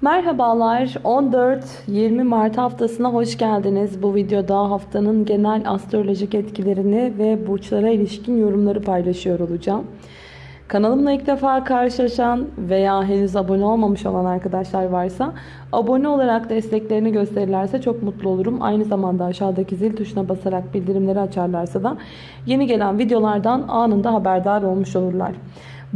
Merhabalar 14-20 Mart haftasına hoş geldiniz. Bu videoda haftanın genel astrolojik etkilerini ve burçlara ilişkin yorumları paylaşıyor olacağım. Kanalımla ilk defa karşılaşan veya henüz abone olmamış olan arkadaşlar varsa abone olarak desteklerini gösterirlerse çok mutlu olurum. Aynı zamanda aşağıdaki zil tuşuna basarak bildirimleri açarlarsa da yeni gelen videolardan anında haberdar olmuş olurlar.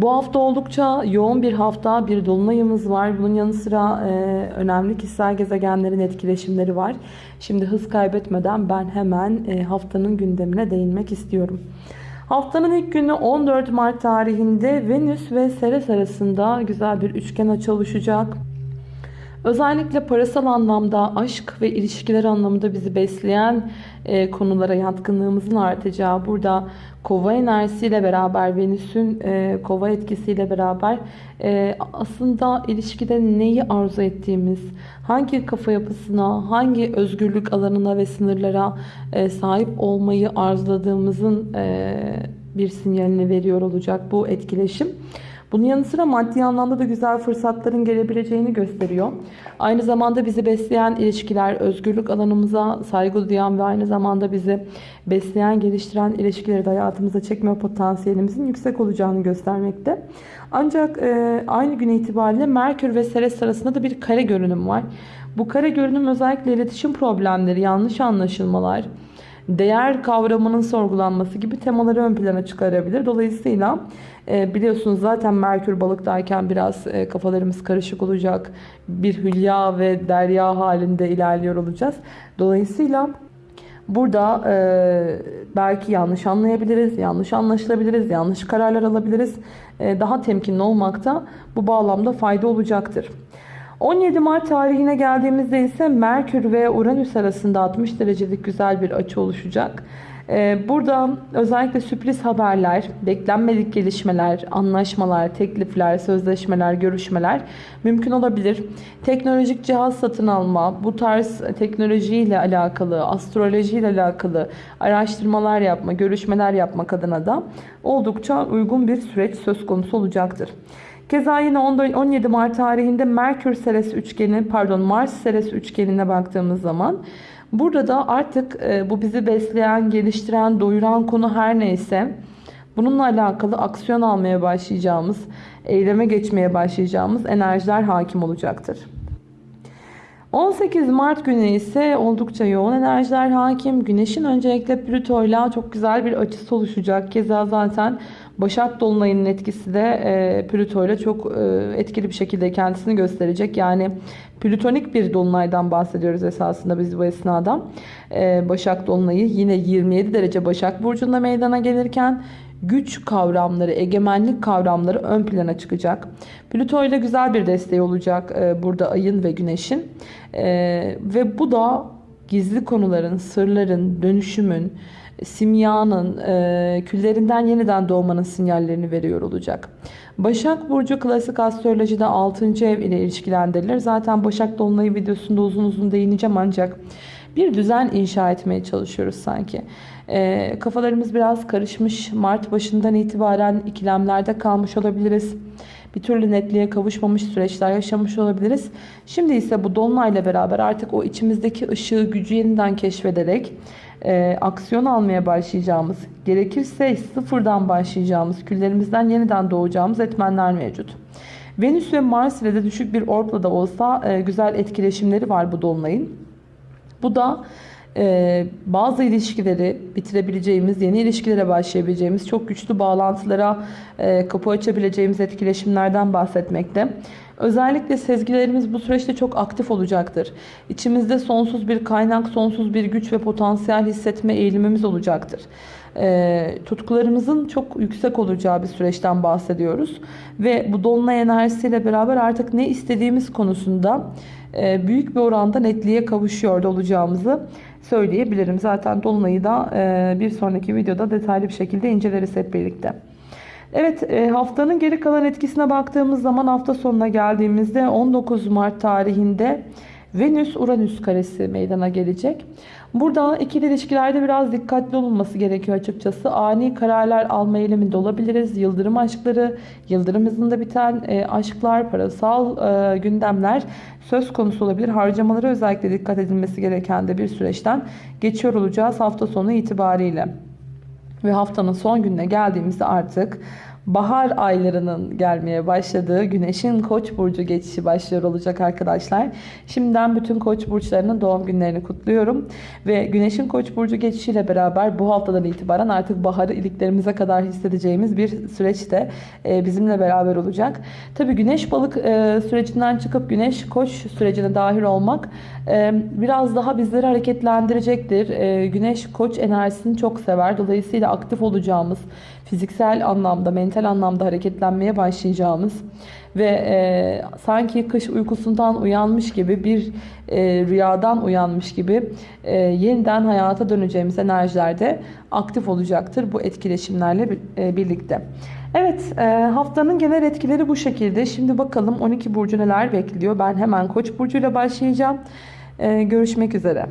Bu hafta oldukça yoğun bir hafta, bir dolunayımız var. Bunun yanı sıra e, önemli kişisel gezegenlerin etkileşimleri var. Şimdi hız kaybetmeden ben hemen e, haftanın gündemine değinmek istiyorum. Haftanın ilk günü 14 Mart tarihinde Venüs ve Ceres arasında güzel bir üçgen açı oluşacak. Özellikle parasal anlamda aşk ve ilişkiler anlamında bizi besleyen e, konulara yatkınlığımızın artacağı burada kova enerjisiyle beraber Venüs'ün e, kova etkisiyle beraber e, aslında ilişkide neyi arzu ettiğimiz, hangi kafa yapısına, hangi özgürlük alanına ve sınırlara e, sahip olmayı arzuladığımızın e, bir sinyalini veriyor olacak bu etkileşim. Bunun yanı sıra maddi anlamda da güzel fırsatların gelebileceğini gösteriyor. Aynı zamanda bizi besleyen ilişkiler, özgürlük alanımıza saygı duyan ve aynı zamanda bizi besleyen, geliştiren ilişkileri de hayatımıza çekme potansiyelimizin yüksek olacağını göstermekte. Ancak e, aynı gün itibariyle Merkür ve Ceres arasında da bir kare görünüm var. Bu kare görünüm özellikle iletişim problemleri, yanlış anlaşılmalar, değer kavramının sorgulanması gibi temaları ön plana çıkarabilir. Dolayısıyla e, biliyorsunuz zaten Merkür balıktayken biraz e, kafalarımız karışık olacak. Bir hülya ve derya halinde ilerliyor olacağız. Dolayısıyla burada e, belki yanlış anlayabiliriz, yanlış anlaşılabiliriz, yanlış kararlar alabiliriz. Daha temkinli olmakta bu bağlamda fayda olacaktır. 17 Mart tarihine geldiğimizde ise Merkür ve Uranüs arasında 60 derecelik güzel bir açı oluşacak. Ee, burada özellikle sürpriz haberler, beklenmedik gelişmeler, anlaşmalar, teklifler, sözleşmeler, görüşmeler mümkün olabilir. Teknolojik cihaz satın alma, bu tarz teknolojiyle alakalı, astrolojiyle alakalı araştırmalar yapma, görüşmeler yapmak adına da oldukça uygun bir süreç söz konusu olacaktır. Keza yine 17 Mart tarihinde Merkür Ceres üçgeni, pardon Mars Ceres üçgenine baktığımız zaman burada da artık e, bu bizi besleyen, geliştiren, doyuran konu her neyse bununla alakalı aksiyon almaya başlayacağımız, eyleme geçmeye başlayacağımız enerjiler hakim olacaktır. 18 Mart günü ise oldukça yoğun enerjiler hakim. Güneşin öncelikle Plüto ile çok güzel bir açısı oluşacak. Keza zaten Başak Dolunay'ın etkisi de e, Plüto ile çok e, etkili bir şekilde kendisini gösterecek. Yani plütonik bir dolunaydan bahsediyoruz esasında biz bu esnada. E, Başak Dolunay'ı yine 27 derece Başak Burcu'nda meydana gelirken güç kavramları, egemenlik kavramları ön plana çıkacak. Plüto ile güzel bir desteği olacak e, burada ayın ve güneşin. E, ve bu da gizli konuların, sırların, dönüşümün, simyanın, e, küllerinden yeniden doğmanın sinyallerini veriyor olacak. Başak Burcu klasik astrolojide 6. ev ile ilişkilendirilir. Zaten Başak Dolunayı videosunda uzun uzun değineceğim ancak bir düzen inşa etmeye çalışıyoruz sanki. E, kafalarımız biraz karışmış. Mart başından itibaren ikilemlerde kalmış olabiliriz. Bir türlü netliğe kavuşmamış süreçler yaşamış olabiliriz. Şimdi ise bu dolunayla beraber artık o içimizdeki ışığı, gücü yeniden keşfederek e, aksiyon almaya başlayacağımız, gerekirse sıfırdan başlayacağımız, küllerimizden yeniden doğacağımız etmenler mevcut. Venüs ve Mars ile de düşük bir orbla da olsa e, güzel etkileşimleri var bu dolunayın. Bu da e, bazı ilişkileri bitirebileceğimiz, yeni ilişkilere başlayabileceğimiz, çok güçlü bağlantılara e, kapı açabileceğimiz etkileşimlerden bahsetmekte. Özellikle sezgilerimiz bu süreçte çok aktif olacaktır. İçimizde sonsuz bir kaynak, sonsuz bir güç ve potansiyel hissetme eğilimimiz olacaktır. E, tutkularımızın çok yüksek olacağı bir süreçten bahsediyoruz. Ve bu dolunay enerjisiyle beraber artık ne istediğimiz konusunda e, büyük bir oranda netliğe kavuşuyor olacağımızı söyleyebilirim. Zaten dolunayı da e, bir sonraki videoda detaylı bir şekilde inceleriz hep birlikte. Evet e, haftanın geri kalan etkisine baktığımız zaman hafta sonuna geldiğimizde 19 Mart tarihinde Venüs-Uranüs karesi meydana gelecek. Burada ikili ilişkilerde biraz dikkatli olunması gerekiyor açıkçası. Ani kararlar alma eğiliminde olabiliriz. Yıldırım aşkları, yıldırım hızında biten e, aşklar, parasal e, gündemler söz konusu olabilir. Harcamalara özellikle dikkat edilmesi gereken de bir süreçten geçiyor olacağız hafta sonu itibariyle. Ve haftanın son gününe geldiğimizde artık bahar aylarının gelmeye başladığı güneşin koç burcu geçişi başlıyor olacak arkadaşlar. Şimdiden bütün koç burçlarının doğum günlerini kutluyorum. Ve güneşin koç burcu geçişiyle beraber bu haftadan itibaren artık baharı iliklerimize kadar hissedeceğimiz bir süreç de e, bizimle beraber olacak. Tabi güneş balık e, sürecinden çıkıp güneş koç sürecine dahil olmak e, biraz daha bizleri hareketlendirecektir. Güneş koç enerjisini çok sever. Dolayısıyla aktif olacağımız, fiziksel anlamda, mental anlamda hareketlenmeye başlayacağımız ve e, sanki kış uykusundan uyanmış gibi bir e, rüyadan uyanmış gibi e, yeniden hayata döneceğimiz enerjilerde aktif olacaktır bu etkileşimlerle e, birlikte. Evet e, haftanın genel etkileri bu şekilde. Şimdi bakalım 12 burcu neler bekliyor. Ben hemen koç burcuyla başlayacağım. E, görüşmek üzere.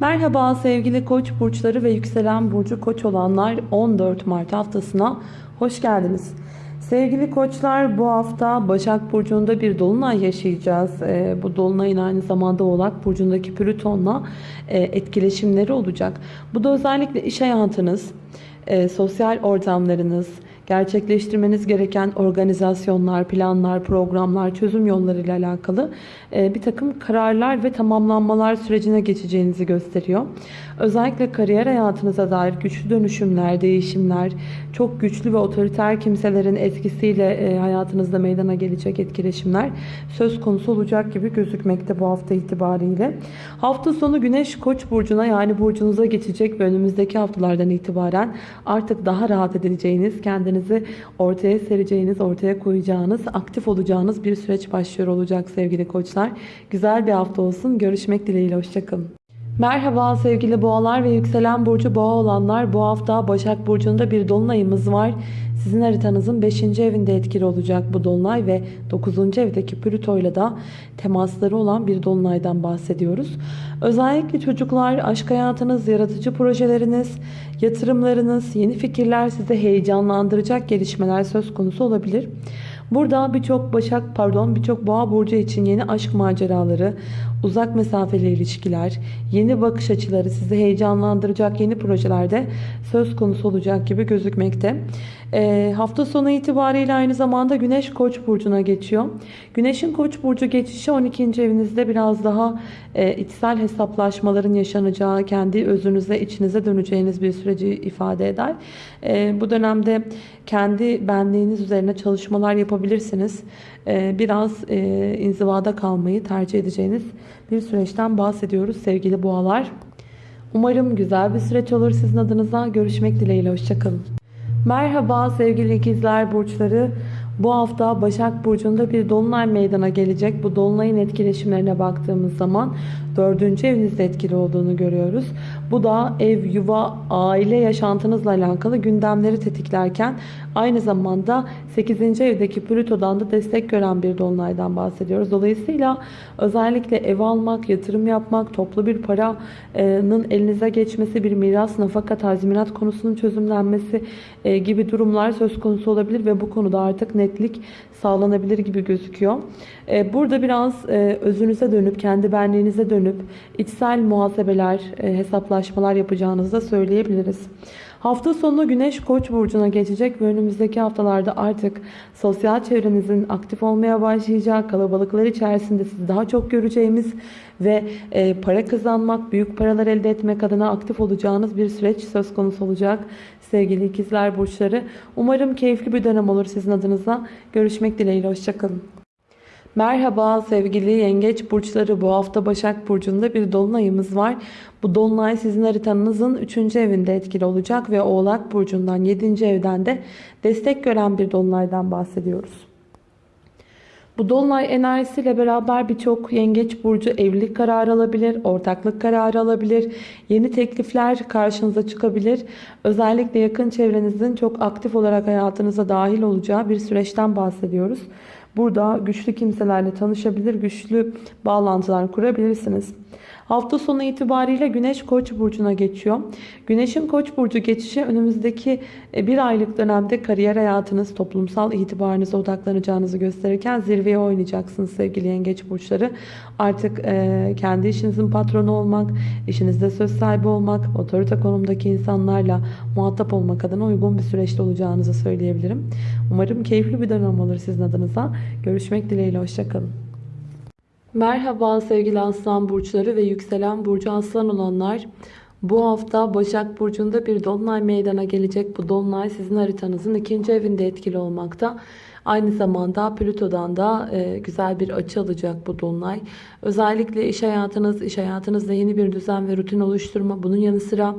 Merhaba sevgili koç burçları ve yükselen burcu koç olanlar 14 Mart haftasına hoş geldiniz. Sevgili koçlar bu hafta Başak Burcu'nda bir dolunay yaşayacağız. E, bu dolunayın aynı zamanda Oğlak Burcu'ndaki Plüton'la e, etkileşimleri olacak. Bu da özellikle iş hayatınız, e, sosyal ortamlarınız, gerçekleştirmeniz gereken organizasyonlar, planlar, programlar, çözüm yolları ile alakalı e, bir takım kararlar ve tamamlanmalar sürecine geçeceğinizi gösteriyor. Özellikle kariyer hayatınıza dair güçlü dönüşümler, değişimler, çok güçlü ve otoriter kimselerin etkisiyle e, hayatınızda meydana gelecek etkileşimler söz konusu olacak gibi gözükmekte bu hafta itibariyle. Hafta sonu Güneş Koç burcuna yani burcunuza geçecek ve önümüzdeki haftalardan itibaren artık daha rahat edileceğiniz, kendinizi ortaya sereceğiniz, ortaya koyacağınız, aktif olacağınız bir süreç başlıyor olacak sevgili koçlar. Güzel bir hafta olsun. Görüşmek dileğiyle. Hoşçakalın. Merhaba sevgili boğalar ve yükselen burcu boğa olanlar. Bu hafta Başak Burcu'nda bir dolunayımız var. Sizin haritanızın 5. evinde etkili olacak bu dolunay ve 9. evdeki Plüto ile de temasları olan bir dolunaydan bahsediyoruz. Özellikle çocuklar, aşk hayatınız, yaratıcı projeleriniz, yatırımlarınız, yeni fikirler size heyecanlandıracak gelişmeler söz konusu olabilir. Burada birçok Başak pardon birçok Boğa burcu için yeni aşk maceraları, uzak mesafeli ilişkiler, yeni bakış açıları sizi heyecanlandıracak yeni projelerde söz konusu olacak gibi gözükmekte. E, hafta sonu itibariyle aynı zamanda Güneş Koç burcuna geçiyor. Güneşin Koç burcu geçişi 12. evinizde biraz daha e, içsel hesaplaşmaların yaşanacağı, kendi özünüze, içinize döneceğiniz bir süreci ifade eder. E, bu dönemde kendi benliğiniz üzerine çalışmalar yapabilirsiniz. E, biraz e, inzivada kalmayı tercih edeceğiniz bir süreçten bahsediyoruz sevgili boğalar. Umarım güzel bir süreç olur sizin adınıza. Görüşmek dileğiyle. Hoşçakalın. Merhaba sevgili ikizler burçları. Bu hafta Başak Burcu'nda bir dolunay meydana gelecek. Bu dolunayın etkileşimlerine baktığımız zaman dördüncü evinizde etkili olduğunu görüyoruz. Bu da ev, yuva, aile yaşantınızla alakalı gündemleri tetiklerken aynı zamanda 8. evdeki Plüto'dan da destek gören bir dolunaydan bahsediyoruz. Dolayısıyla özellikle ev almak, yatırım yapmak, toplu bir paranın elinize geçmesi, bir miras, nafaka, tazminat konusunun çözümlenmesi e, gibi durumlar söz konusu olabilir ve bu konuda artık netlik sağlanabilir gibi gözüküyor. E, burada biraz e, özünüze dönüp, kendi benliğinize dönüp içsel muhasebeler, hesaplaşmalar yapacağınızı da söyleyebiliriz. Hafta sonu Güneş Koç burcuna geçecek ve önümüzdeki haftalarda artık sosyal çevrenizin aktif olmaya başlayacak, kalabalıklar içerisinde sizi daha çok göreceğimiz ve e, para kazanmak, büyük paralar elde etmek adına aktif olacağınız bir süreç söz konusu olacak sevgili ikizler burçları. Umarım keyifli bir dönem olur sizin adınıza. Görüşmek dileğiyle, hoşçakalın. Merhaba sevgili yengeç burçları bu hafta Başak Burcu'nda bir dolunayımız var. Bu dolunay sizin haritanızın 3. evinde etkili olacak ve Oğlak Burcu'ndan 7. evden de destek gören bir dolunaydan bahsediyoruz. Bu dolunay enerjisiyle beraber birçok yengeç burcu evlilik kararı alabilir, ortaklık kararı alabilir, yeni teklifler karşınıza çıkabilir. Özellikle yakın çevrenizin çok aktif olarak hayatınıza dahil olacağı bir süreçten bahsediyoruz. Burada güçlü kimselerle tanışabilir, güçlü bağlantılar kurabilirsiniz. Hafta sonu itibariyle Güneş Koç burcuna geçiyor. Güneşin Koç burcu geçişi önümüzdeki e, bir aylık dönemde kariyer hayatınız, toplumsal itibarınıza odaklanacağınızı gösterirken zirveye oynayacaksınız sevgili yengeç burçları. Artık e, kendi işinizin patronu olmak, işinizde söz sahibi olmak, otorite konumdaki insanlarla muhatap olmak adına uygun bir süreçte olacağınızı söyleyebilirim. Umarım keyifli bir dönem olur sizin adınıza. Görüşmek dileğiyle, hoşçakalın. Merhaba sevgili aslan burçları ve yükselen burcu aslan olanlar. Bu hafta Başak Burcu'nda bir dolunay meydana gelecek. Bu dolunay sizin haritanızın ikinci evinde etkili olmakta. Aynı zamanda Plüto'dan da e, güzel bir açı alacak bu dolunay. Özellikle iş hayatınız, iş hayatınızda yeni bir düzen ve rutin oluşturma. Bunun yanı sıra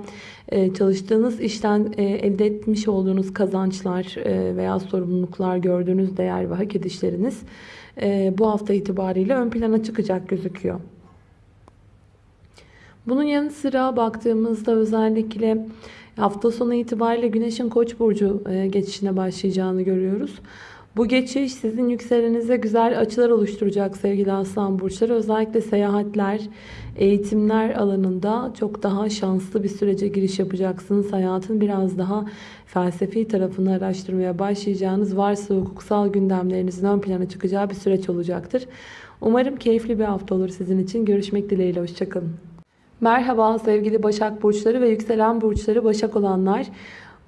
e, çalıştığınız işten e, elde etmiş olduğunuz kazançlar veya sorumluluklar, gördüğünüz değer ve hak edişleriniz bu hafta itibariyle ön plana çıkacak gözüküyor. Bunun yanı sıra baktığımızda özellikle hafta sonu itibariyle Güneş'in Koç burcu e, geçişine başlayacağını görüyoruz. Bu geçiş sizin yükselenize güzel açılar oluşturacak sevgili aslan burçları. Özellikle seyahatler, eğitimler alanında çok daha şanslı bir sürece giriş yapacaksınız. Hayatın biraz daha felsefi tarafını araştırmaya başlayacağınız varsa hukuksal gündemlerinizin ön plana çıkacağı bir süreç olacaktır. Umarım keyifli bir hafta olur sizin için. Görüşmek dileğiyle. Hoşçakalın. Merhaba sevgili Başak Burçları ve yükselen burçları Başak olanlar.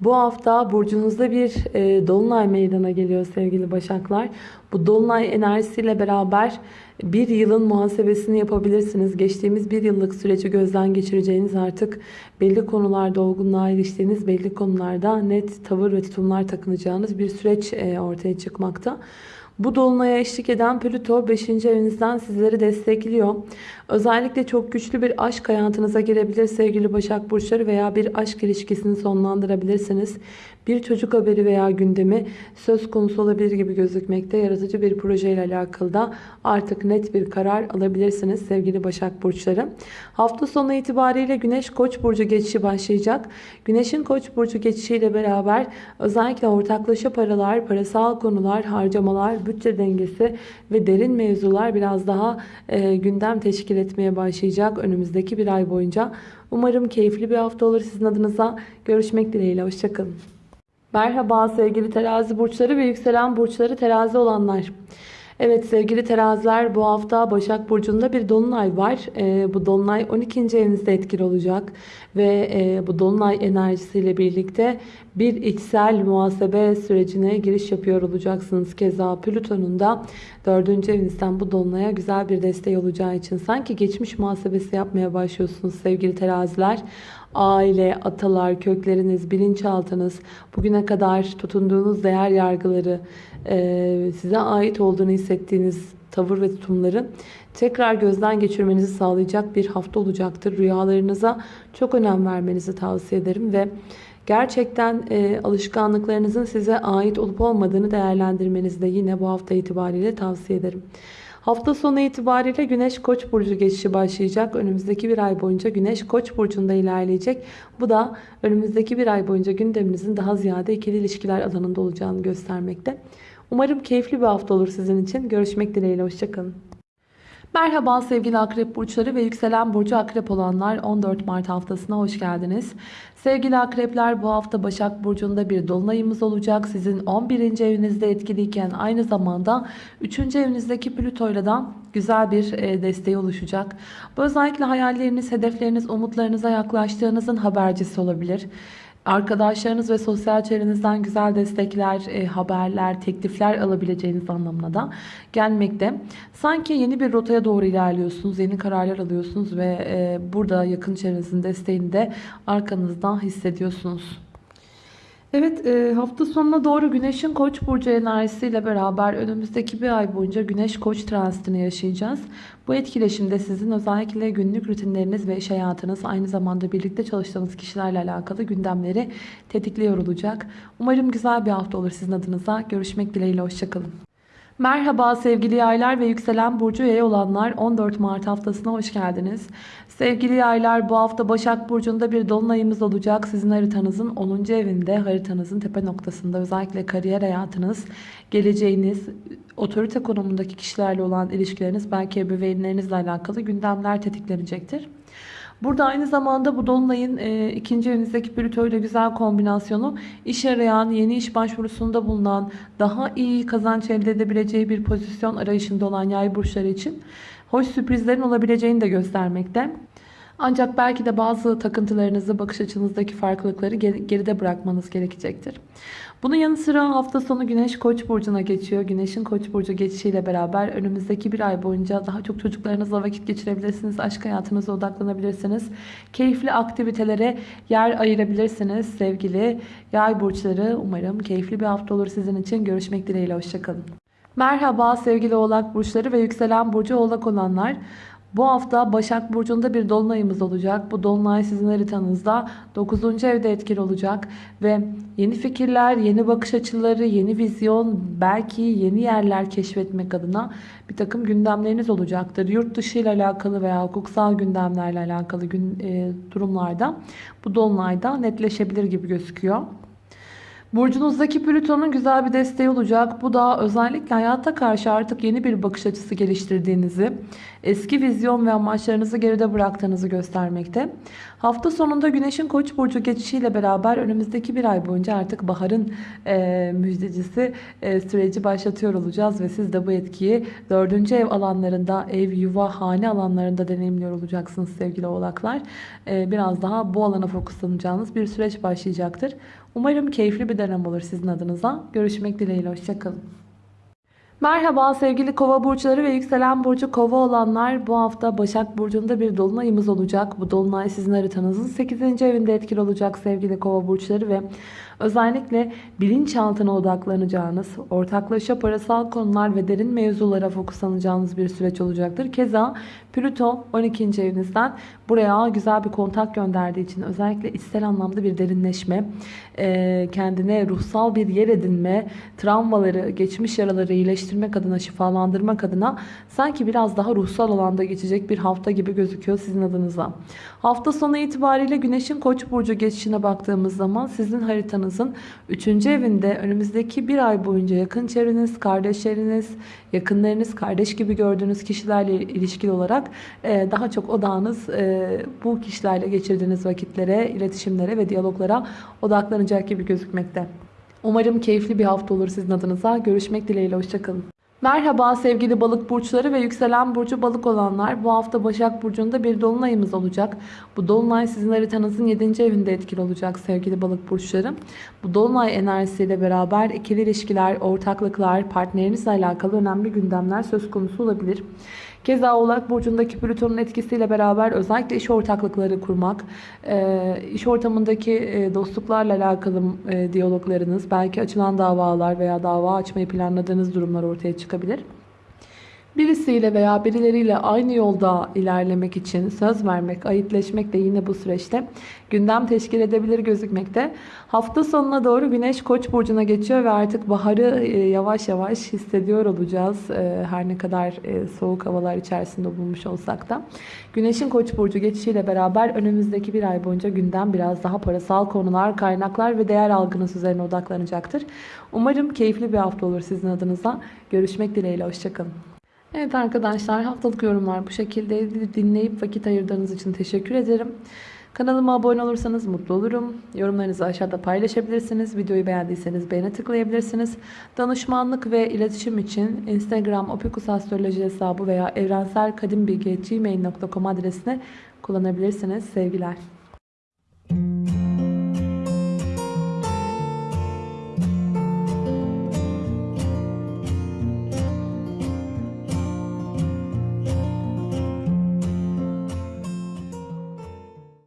Bu hafta burcunuzda bir e, dolunay meydana geliyor sevgili Başaklar. Bu dolunay enerjisiyle beraber bir yılın muhasebesini yapabilirsiniz. Geçtiğimiz bir yıllık süreci gözden geçireceğiniz artık belli konularda olgunluğa eriştiğiniz belli konularda net tavır ve tutumlar takınacağınız bir süreç e, ortaya çıkmakta. Bu dolunaya eşlik eden Plüto 5. evinizden sizleri destekliyor. Özellikle çok güçlü bir aşk hayatınıza girebilir sevgili Başak Burçları veya bir aşk ilişkisini sonlandırabilirsiniz. Bir çocuk haberi veya gündemi söz konusu olabilir gibi gözükmekte. Yaratıcı bir projeyle alakalı da artık net bir karar alabilirsiniz sevgili Başak Burçları. Hafta sonu itibariyle Güneş Koç burcu geçişi başlayacak. Güneşin Koç burcu geçişiyle beraber özellikle ortaklaşa paralar, parasal konular, harcamalar, bütçe dengesi ve derin mevzular biraz daha e, gündem teşkil etmeye başlayacak önümüzdeki bir ay boyunca. Umarım keyifli bir hafta olur sizin adınıza. Görüşmek dileğiyle. Hoşçakalın. Merhaba sevgili terazi burçları ve yükselen burçları terazi olanlar. Evet sevgili teraziler bu hafta Başak Burcu'nda bir dolunay var. E, bu dolunay 12. evinizde etkili olacak. Ve e, bu dolunay enerjisiyle birlikte bir içsel muhasebe sürecine giriş yapıyor olacaksınız. Keza Plüton'un da 4. evinizden bu dolunaya güzel bir desteği olacağı için sanki geçmiş muhasebesi yapmaya başlıyorsunuz sevgili teraziler aile, atalar, kökleriniz, bilinçaltınız, bugüne kadar tutunduğunuz değer yargıları, e, size ait olduğunu hissettiğiniz tavır ve tutumları tekrar gözden geçirmenizi sağlayacak bir hafta olacaktır. Rüyalarınıza çok önem vermenizi tavsiye ederim ve gerçekten e, alışkanlıklarınızın size ait olup olmadığını değerlendirmenizi de yine bu hafta itibariyle tavsiye ederim. Hafta sonu itibariyle Güneş Koç burcu geçişi başlayacak. Önümüzdeki bir ay boyunca Güneş Koç burcunda ilerleyecek. Bu da önümüzdeki bir ay boyunca gündeminizin daha ziyade ikili ilişkiler alanında olacağını göstermekte. Umarım keyifli bir hafta olur sizin için. Görüşmek dileğiyle. Hoşçakalın. Merhaba sevgili akrep burçları ve yükselen burcu akrep olanlar 14 Mart haftasına hoş geldiniz. Sevgili akrepler bu hafta Başak Burcu'nda bir dolunayımız olacak. Sizin 11. evinizde etkiliyken aynı zamanda 3. evinizdeki Plüto'yla da güzel bir e, desteği oluşacak. Bu özellikle hayalleriniz, hedefleriniz, umutlarınıza yaklaştığınızın habercisi olabilir. Arkadaşlarınız ve sosyal çevrenizden güzel destekler, e, haberler, teklifler alabileceğiniz anlamına da gelmekte. Sanki yeni bir rotaya doğru ilerliyorsunuz, yeni kararlar alıyorsunuz ve e, burada yakın çevrenizin desteğini de arkanızdan hissediyorsunuz. Evet e, hafta sonuna doğru Güneş'in Koç burcu enerjisiyle beraber önümüzdeki bir ay boyunca Güneş Koç transitini yaşayacağız. Bu etkileşimde sizin özellikle günlük rutinleriniz ve iş hayatınız aynı zamanda birlikte çalıştığınız kişilerle alakalı gündemleri tetikliyor olacak. Umarım güzel bir hafta olur sizin adınıza. Görüşmek dileğiyle hoşçakalın. Merhaba sevgili yaylar ve yükselen burcu yay olanlar 14 Mart haftasına hoş geldiniz. Sevgili yaylar bu hafta Başak Burcu'nda bir dolunayımız olacak. Sizin haritanızın 10. evinde haritanızın tepe noktasında özellikle kariyer hayatınız, geleceğiniz, otorite konumundaki kişilerle olan ilişkileriniz belki ebeveynlerinizle alakalı gündemler tetiklenecektir. Burada aynı zamanda bu Dolunay'ın e, ikinci evinizdeki Plüto ile güzel kombinasyonu iş arayan, yeni iş başvurusunda bulunan, daha iyi kazanç elde edebileceği bir pozisyon arayışında olan yay burçları için hoş sürprizlerin olabileceğini de göstermekte. Ancak belki de bazı takıntılarınızı, bakış açınızdaki farklılıkları geride bırakmanız gerekecektir. Bunun yanı sıra hafta sonu Güneş Koç burcuna geçiyor. Güneşin Koç burcu geçişiyle beraber önümüzdeki bir ay boyunca daha çok çocuklarınızla vakit geçirebilirsiniz. Aşk hayatınıza odaklanabilirsiniz. Keyifli aktivitelere yer ayırabilirsiniz sevgili yay burçları. Umarım keyifli bir hafta olur sizin için. Görüşmek dileğiyle. Hoşçakalın. Merhaba sevgili oğlak burçları ve yükselen burcu oğlak olanlar. Bu hafta Başak Burcu'nda bir dolunayımız olacak. Bu dolunay sizin haritanızda 9. evde etkili olacak. Ve yeni fikirler, yeni bakış açıları, yeni vizyon, belki yeni yerler keşfetmek adına bir takım gündemleriniz olacaktır. Yurt dışı ile alakalı veya hukuksal gündemlerle alakalı gün, e, durumlarda bu dolunayda netleşebilir gibi gözüküyor. Burcunuzdaki Plüton'un güzel bir desteği olacak. Bu da özellikle hayata karşı artık yeni bir bakış açısı geliştirdiğinizi, eski vizyon ve amaçlarınızı geride bıraktığınızı göstermekte. Hafta sonunda Güneş'in Koç burcu geçişiyle beraber önümüzdeki bir ay boyunca artık baharın e, müjdecisi e, süreci başlatıyor olacağız ve siz de bu etkiyi dördüncü ev alanlarında, ev, yuva, hane alanlarında deneyimliyor olacaksınız sevgili oğlaklar. E, biraz daha bu alana fokuslanacağınız bir süreç başlayacaktır. Umarım keyifli bir dönem olur sizin adınıza. Görüşmek dileğiyle. Hoşçakalın. Merhaba sevgili kova burçları ve yükselen burcu kova olanlar bu hafta Başak Burcu'nda bir dolunayımız olacak. Bu dolunay sizin haritanızın 8. evinde etkili olacak sevgili kova burçları ve özellikle bilinçaltına odaklanacağınız, ortaklaşa parasal konular ve derin mevzulara fokuslanacağınız bir süreç olacaktır. Keza Plüto 12. evinizden buraya güzel bir kontak gönderdiği için özellikle içsel anlamda bir derinleşme, kendine ruhsal bir yer edinme, travmaları, geçmiş yaraları iyileştirmek adına, şifalandırmak adına sanki biraz daha ruhsal alanda geçecek bir hafta gibi gözüküyor sizin adınıza. Hafta sonu itibariyle Güneş'in Koç burcu geçişine baktığımız zaman sizin haritanızın 3. evinde önümüzdeki bir ay boyunca yakın çevreniz, kardeşleriniz, yakınlarınız, kardeş gibi gördüğünüz kişilerle ilişkili olarak daha çok odağınız bu kişilerle geçirdiğiniz vakitlere, iletişimlere ve diyaloglara odaklanacak gibi gözükmekte. Umarım keyifli bir hafta olur sizin adınıza. Görüşmek dileğiyle. Hoşçakalın. Merhaba sevgili balık burçları ve yükselen burcu balık olanlar. Bu hafta Başak Burcu'nda bir dolunayımız olacak. Bu dolunay sizin haritanızın 7. evinde etkili olacak sevgili balık burçları. Bu dolunay enerjisiyle beraber ikili ilişkiler, ortaklıklar, partnerinizle alakalı önemli gündemler söz konusu olabilir. Keza Oğlak Burcu'ndaki Plüton'un etkisiyle beraber özellikle iş ortaklıkları kurmak, e, iş ortamındaki e, dostluklarla alakalı e, diyaloglarınız, belki açılan davalar veya dava açmayı planladığınız durumlar ortaya çıkabilir. Birisiyle veya birileriyle aynı yolda ilerlemek için söz vermek, ayıtleşmek de yine bu süreçte gündem teşkil edebilir gözükmekte. Hafta sonuna doğru Güneş Koç burcuna geçiyor ve artık baharı e, yavaş yavaş hissediyor olacağız. E, her ne kadar e, soğuk havalar içerisinde bulmuş olsak da. Güneşin Koç burcu geçişiyle beraber önümüzdeki bir ay boyunca gündem biraz daha parasal konular, kaynaklar ve değer algınız üzerine odaklanacaktır. Umarım keyifli bir hafta olur sizin adınıza. Görüşmek dileğiyle. Hoşçakalın. Evet arkadaşlar haftalık yorumlar bu şekilde dinleyip vakit ayırdığınız için teşekkür ederim. Kanalıma abone olursanız mutlu olurum. Yorumlarınızı aşağıda paylaşabilirsiniz. Videoyu beğendiyseniz beğene tıklayabilirsiniz. Danışmanlık ve iletişim için Instagram Opikus Astroloji hesabı veya evrenselkadimbilgi.gmail.com adresini kullanabilirsiniz. Sevgiler.